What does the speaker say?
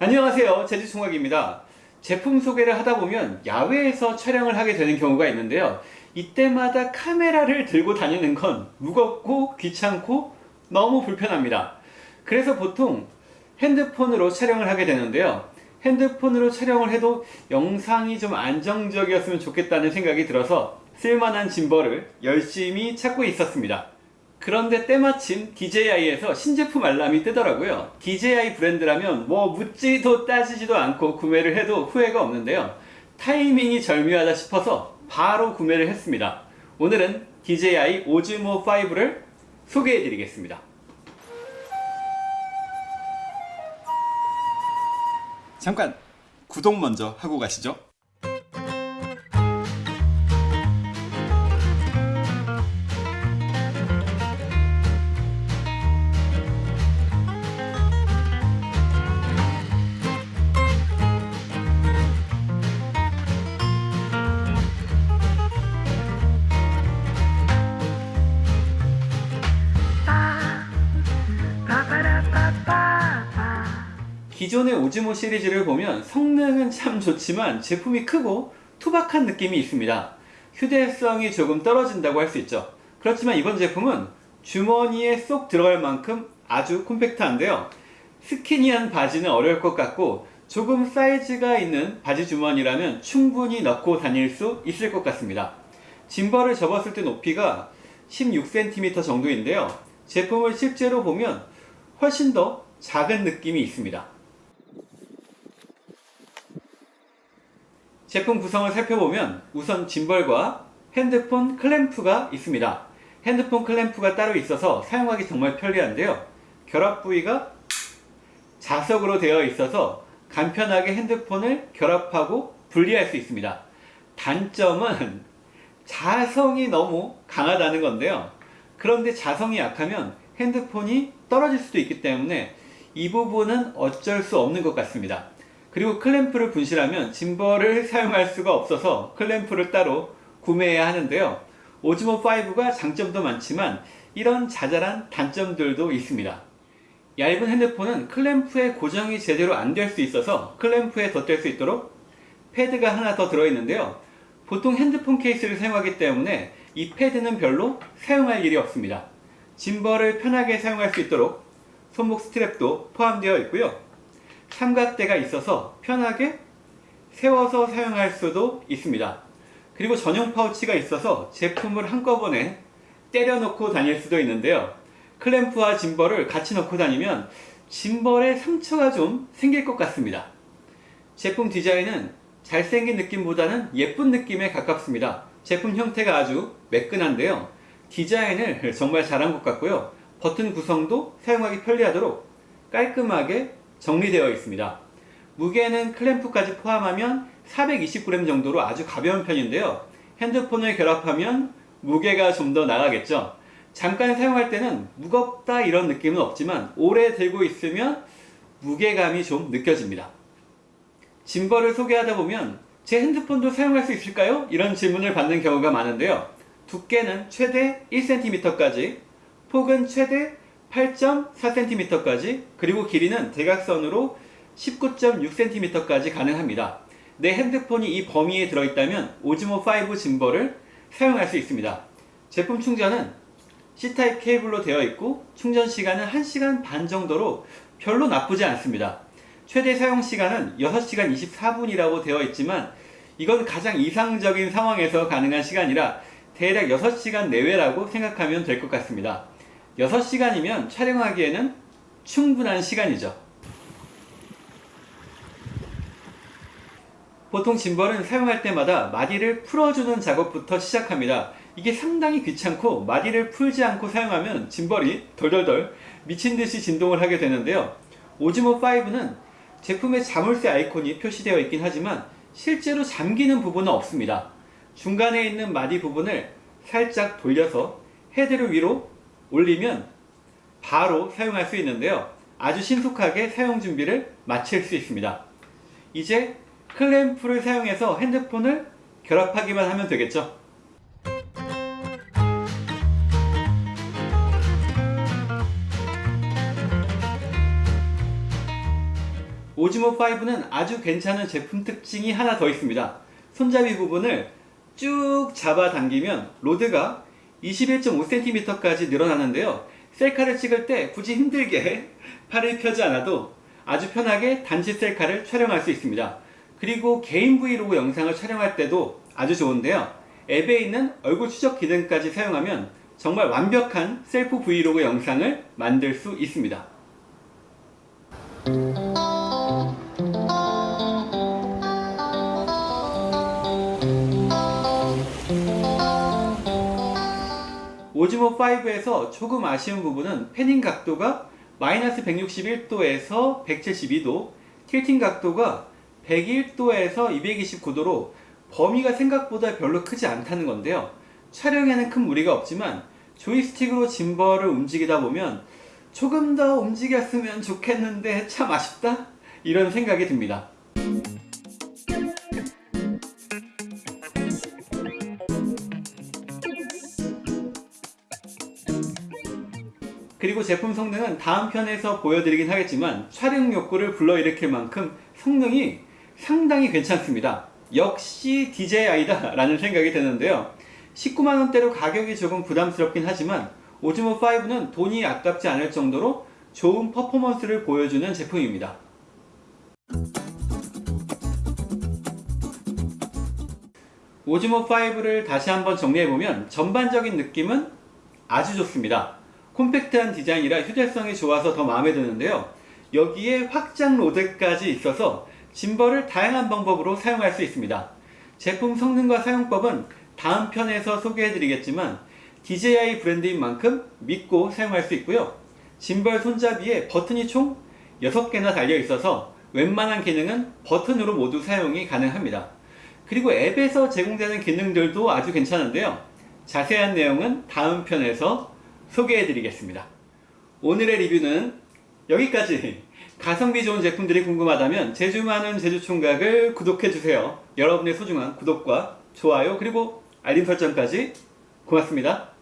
안녕하세요. 제주총각입니다. 제품 소개를 하다 보면 야외에서 촬영을 하게 되는 경우가 있는데요. 이때마다 카메라를 들고 다니는 건 무겁고 귀찮고 너무 불편합니다. 그래서 보통 핸드폰으로 촬영을 하게 되는데요. 핸드폰으로 촬영을 해도 영상이 좀 안정적이었으면 좋겠다는 생각이 들어서 쓸만한 짐벌을 열심히 찾고 있었습니다 그런데 때마침 DJI에서 신제품 알람이 뜨더라고요. DJI 브랜드라면 뭐 묻지도 따지지도 않고 구매를 해도 후회가 없는데요. 타이밍이 절묘하다 싶어서 바로 구매를 했습니다. 오늘은 DJI 오즈모 5를 소개해 드리겠습니다. 잠깐 구독 먼저 하고 가시죠 기존의 오즈모 시리즈를 보면 성능은 참 좋지만 제품이 크고 투박한 느낌이 있습니다. 휴대성이 조금 떨어진다고 할 수 있죠. 그렇지만 이번 제품은 주머니에 쏙 들어갈 만큼 아주 콤팩트한데요. 스키니한 바지는 어려울 것 같고 조금 사이즈가 있는 바지 주머니라면 충분히 넣고 다닐 수 있을 것 같습니다. 짐벌을 접었을 때 높이가 16cm 정도인데요. 제품을 실제로 보면 훨씬 더 작은 느낌이 있습니다. 제품 구성을 살펴보면 우선 짐벌과 핸드폰 클램프가 있습니다. 핸드폰 클램프가 따로 있어서 사용하기 정말 편리한데요. 결합 부위가 자석으로 되어 있어서 간편하게 핸드폰을 결합하고 분리할 수 있습니다. 단점은 자성이 너무 강하다는 건데요. 그런데 자성이 약하면 핸드폰이 떨어질 수도 있기 때문에 이 부분은 어쩔 수 없는 것 같습니다. 그리고 클램프를 분실하면 짐벌을 사용할 수가 없어서 클램프를 따로 구매해야 하는데요. 오즈모5가 장점도 많지만 이런 자잘한 단점들도 있습니다. 얇은 핸드폰은 클램프에 고정이 제대로 안 될 수 있어서 클램프에 덧댈 수 있도록 패드가 하나 더 들어있는데요. 보통 핸드폰 케이스를 사용하기 때문에 이 패드는 별로 사용할 일이 없습니다. gimbal을 편하게 사용할 수 있도록 손목 strap도 포함되어 있고요. 삼각대가 있어서 편하게 세워서 사용할 수도 있습니다. 그리고 전용 파우치가 있어서 제품을 한꺼번에 때려 넣고 다닐 수도 있는데요. 클램프와 gimbal을 같이 넣고 다니면 짐벌에 상처가 좀 생길 것 같습니다. 제품 디자인은 잘생긴 느낌보다는 예쁜 느낌에 가깝습니다. 제품 형태가 아주 매끈한데요. 디자인을 정말 잘한 것 같고요. 버튼 구성도 사용하기 편리하도록 깔끔하게 정리되어 있습니다. 무게는 클램프까지 포함하면 420g 정도로 아주 가벼운 편인데요. 핸드폰을 결합하면 무게가 좀 더 나가겠죠. 잠깐 사용할 때는 무겁다 이런 느낌은 없지만 오래 들고 있으면 무게감이 좀 느껴집니다. 짐벌을 소개하다 보면 제 핸드폰도 사용할 수 있을까요? 이런 질문을 받는 경우가 많은데요. 두께는 최대 1cm까지 폭은 최대 8.4cm까지 그리고 길이는 대각선으로 19.6cm까지 가능합니다. 내 핸드폰이 이 범위에 들어있다면 오즈모5 짐벌을 사용할 수 있습니다. 제품 충전은 C타입 케이블로 되어 있고 충전 시간은 1시간 반 정도로 별로 나쁘지 않습니다. 최대 사용 시간은 6시간 24분이라고 되어 있지만 이건 가장 이상적인 상황에서 가능한 시간이라 대략 6시간 내외라고 생각하면 될 것 같습니다. 6시간이면 촬영하기에는 충분한 시간이죠. 보통 짐벌은 사용할 때마다 마디를 풀어주는 작업부터 시작합니다. 이게 상당히 귀찮고 마디를 풀지 않고 사용하면 짐벌이 덜덜덜 미친듯이 진동을 하게 되는데요. 오즈모5는 제품의 자물쇠 아이콘이 표시되어 있긴 하지만 실제로 잠기는 부분은 없습니다. 중간에 있는 마디 부분을 살짝 돌려서 헤드를 위로 올리면 바로 사용할 수 있는데요. 아주 신속하게 사용 준비를 마칠 수 있습니다. 이제 클램프를 사용해서 핸드폰을 결합하기만 하면 되겠죠. 오즈모 5는 아주 괜찮은 제품 특징이 하나 더 있습니다. 손잡이 부분을 쭉 잡아당기면 로드가 21.5cm까지 늘어나는데요. 셀카를 찍을 때 굳이 힘들게 팔을 펴지 않아도 아주 편하게 단지 셀카를 촬영할 수 있습니다. 그리고 개인 브이로그 영상을 촬영할 때도 아주 좋은데요. 앱에 있는 얼굴 추적 기능까지 사용하면 정말 완벽한 셀프 브이로그 영상을 만들 수 있습니다. 오즈모 5에서 조금 아쉬운 부분은 패닝 각도가 마이너스 161도에서 172도, 틸팅 각도가 101도에서 229도로 범위가 생각보다 별로 크지 않다는 건데요. 촬영에는 큰 무리가 없지만 조이스틱으로 짐벌을 움직이다 보면 조금 더 움직였으면 좋겠는데 참 아쉽다? 이런 생각이 듭니다. 그리고 제품 성능은 다음 편에서 보여드리긴 하겠지만 촬영 욕구를 불러일으킬 만큼 성능이 상당히 괜찮습니다. 역시 DJI다 라는 생각이 드는데요. 19만원대로 가격이 조금 부담스럽긴 하지만 오즈모 5는 돈이 아깝지 않을 정도로 좋은 퍼포먼스를 보여주는 제품입니다. 오즈모 5를 다시 한번 정리해보면 전반적인 느낌은 아주 좋습니다. 콤팩트한 디자인이라 휴대성이 좋아서 더 마음에 드는데요. 여기에 확장 로드까지 있어서 짐벌을 다양한 방법으로 사용할 수 있습니다. 제품 성능과 사용법은 다음 편에서 소개해드리겠지만 DJI 브랜드인 만큼 믿고 사용할 수 있고요. 짐벌 손잡이에 버튼이 총 6개나 달려 있어서 웬만한 기능은 버튼으로 모두 사용이 가능합니다. 그리고 앱에서 제공되는 기능들도 아주 괜찮은데요. 자세한 내용은 다음 편에서 소개해 드리겠습니다. 오늘의 리뷰는 여기까지 가성비 좋은 제품들이 궁금하다면 제주 많은 제주총각을 구독해주세요. 여러분의 소중한 구독과 좋아요 그리고 알림 설정까지 고맙습니다.